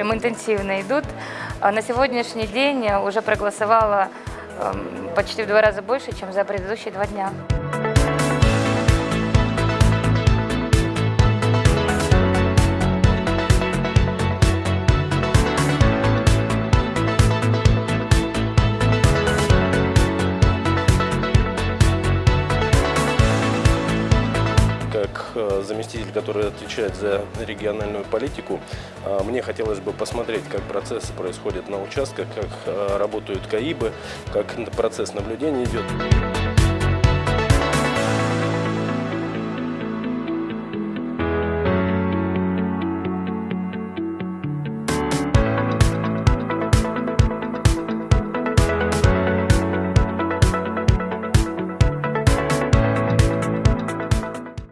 прям интенсивно идут. А На сегодняшний день уже проголосовало эм, почти в два раза больше, чем за предыдущие два дня. Заместитель, который отвечает за региональную политику, э, мне хотелось бы посмотреть, как процессы происходят на участках, как э, работают КАИБы, как процесс наблюдения идет.